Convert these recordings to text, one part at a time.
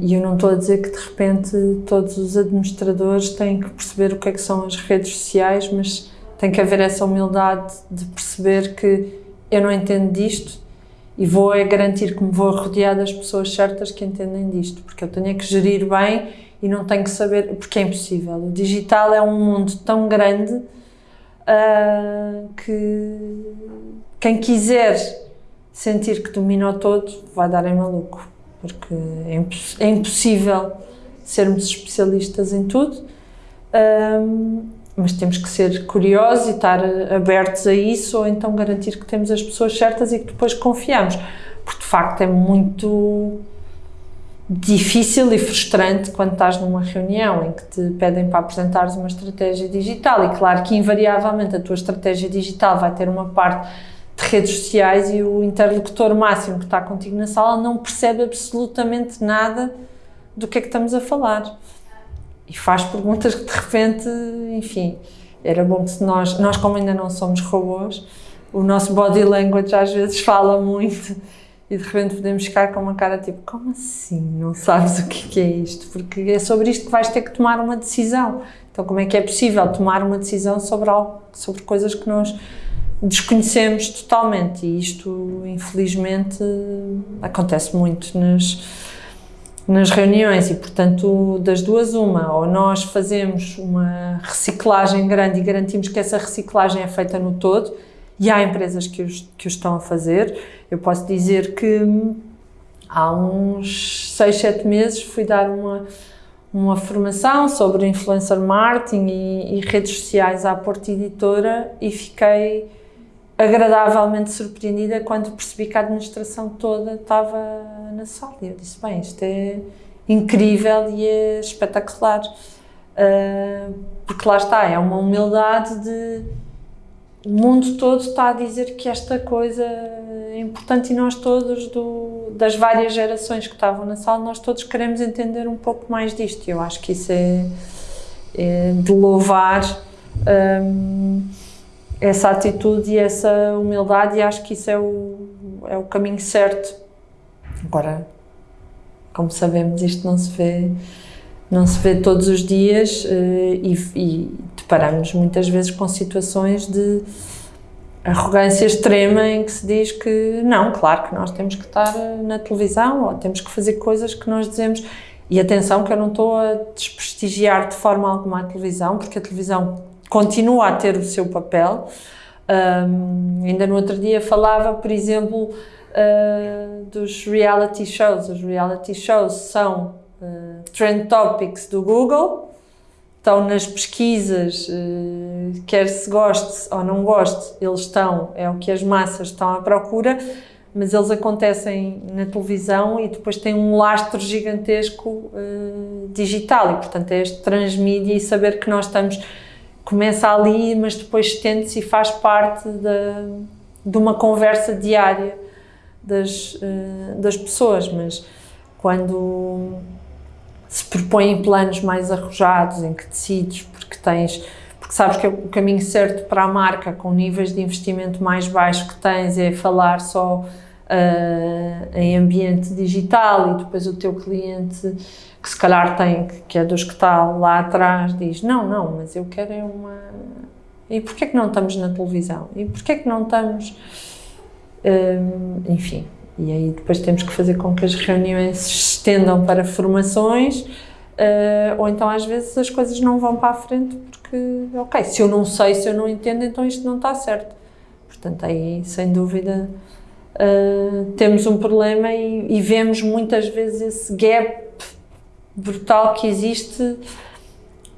E eu não estou a dizer que de repente todos os administradores têm que perceber o que é que são as redes sociais, mas tem que haver essa humildade de perceber que eu não entendo disto e vou é garantir que me vou rodear das pessoas certas que entendem disto, porque eu tenho que gerir bem e não tenho que saber, porque é impossível. O digital é um mundo tão grande uh, que quem quiser sentir que domina o todo vai dar em maluco porque é, imposs é impossível sermos especialistas em tudo, um, mas temos que ser curiosos e estar abertos a isso, ou então garantir que temos as pessoas certas e que depois confiamos, porque de facto é muito difícil e frustrante quando estás numa reunião em que te pedem para apresentares uma estratégia digital. E claro que invariavelmente a tua estratégia digital vai ter uma parte redes sociais e o interlocutor máximo que está contigo na sala não percebe absolutamente nada do que é que estamos a falar. E faz perguntas que de repente, enfim, era bom que nós, nós como ainda não somos robôs, o nosso body language às vezes fala muito e de repente podemos ficar com uma cara tipo, como assim? Não sabes o que é isto? Porque é sobre isto que vais ter que tomar uma decisão. Então como é que é possível tomar uma decisão sobre, algo, sobre coisas que nós desconhecemos totalmente. E isto, infelizmente, acontece muito nas, nas reuniões. E, portanto, das duas uma, ou nós fazemos uma reciclagem grande e garantimos que essa reciclagem é feita no todo e há empresas que, os, que o estão a fazer. Eu posso dizer que há uns 6, 7 meses fui dar uma, uma formação sobre influencer marketing e, e redes sociais à Porta Editora e fiquei agradavelmente surpreendida quando percebi que a administração toda estava na sala. E eu disse, bem, isto é incrível e é espetacular. Uh, porque lá está, é uma humildade de... O mundo todo está a dizer que esta coisa é importante e nós todos, do, das várias gerações que estavam na sala, nós todos queremos entender um pouco mais disto. Eu acho que isso é, é de louvar. Um, essa atitude e essa humildade e acho que isso é o, é o caminho certo. Agora, como sabemos, isto não se vê, não se vê todos os dias eh, e, e deparamos muitas vezes com situações de arrogância extrema em que se diz que não, claro que nós temos que estar na televisão ou temos que fazer coisas que nós dizemos e atenção que eu não estou a desprestigiar de forma alguma a televisão, porque a televisão continua a ter o seu papel. Um, ainda no outro dia falava, por exemplo, uh, dos reality shows. Os reality shows são uh, trend topics do Google, estão nas pesquisas, uh, quer se goste ou não goste, eles estão, é o que as massas estão à procura, mas eles acontecem na televisão e depois têm um lastro gigantesco digital e, portanto, é este transmídia e saber que nós estamos começa ali, mas depois estende-se e faz parte de, de uma conversa diária das, uh, das pessoas, mas quando se propõem planos mais arrojados, em que decides, porque tens, porque sabes que é o caminho certo para a marca, com níveis de investimento mais baixos que tens, é falar só uh, em ambiente digital e depois o teu cliente que se calhar tem, que é dos que está lá atrás, diz, não, não, mas eu quero é uma... E porquê que não estamos na televisão? E porquê que não estamos... Hum, enfim, e aí depois temos que fazer com que as reuniões se estendam para formações, uh, ou então às vezes as coisas não vão para a frente porque, ok, se eu não sei, se eu não entendo, então isto não está certo. Portanto, aí, sem dúvida, uh, temos um problema e, e vemos muitas vezes esse gap brutal que existe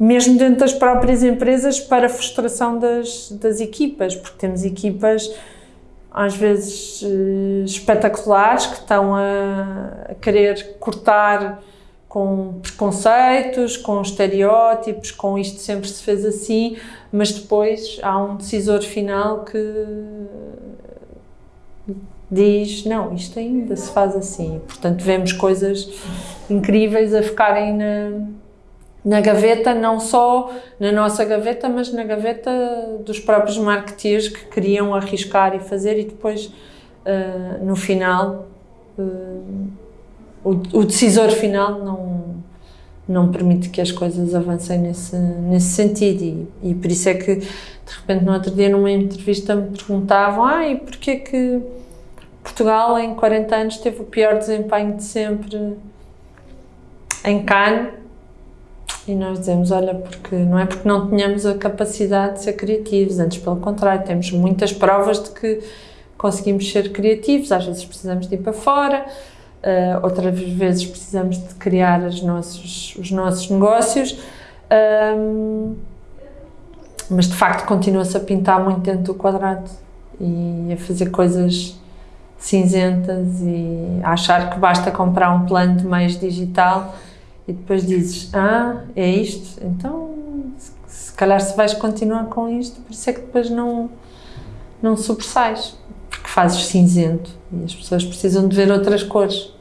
mesmo dentro das próprias empresas para a frustração das, das equipas, porque temos equipas às vezes eh, espetaculares que estão a querer cortar com preconceitos, com estereótipos, com isto sempre se fez assim, mas depois há um decisor final que diz, não, isto ainda se faz assim. Portanto, vemos coisas incríveis a ficarem na, na gaveta, não só na nossa gaveta, mas na gaveta dos próprios marketeers que queriam arriscar e fazer e depois, uh, no final, uh, o, o decisor final não, não permite que as coisas avancem nesse, nesse sentido e, e por isso é que de repente no outro dia numa entrevista me perguntavam ah, e porquê que Portugal em 40 anos teve o pior desempenho de sempre em Cannes? E nós dizemos, olha, porque não é porque não tenhamos a capacidade de ser criativos, antes pelo contrário, temos muitas provas de que conseguimos ser criativos, às vezes precisamos de ir para fora, uh, outras vezes precisamos de criar os nossos, os nossos negócios, um, mas de facto continua-se a pintar muito dentro do quadrado e a fazer coisas cinzentas e a achar que basta comprar um plano de digital e depois dizes, ah, é isto, então se calhar se vais continuar com isto, por isso é que depois não, não sobressais, porque fazes cinzento e as pessoas precisam de ver outras cores.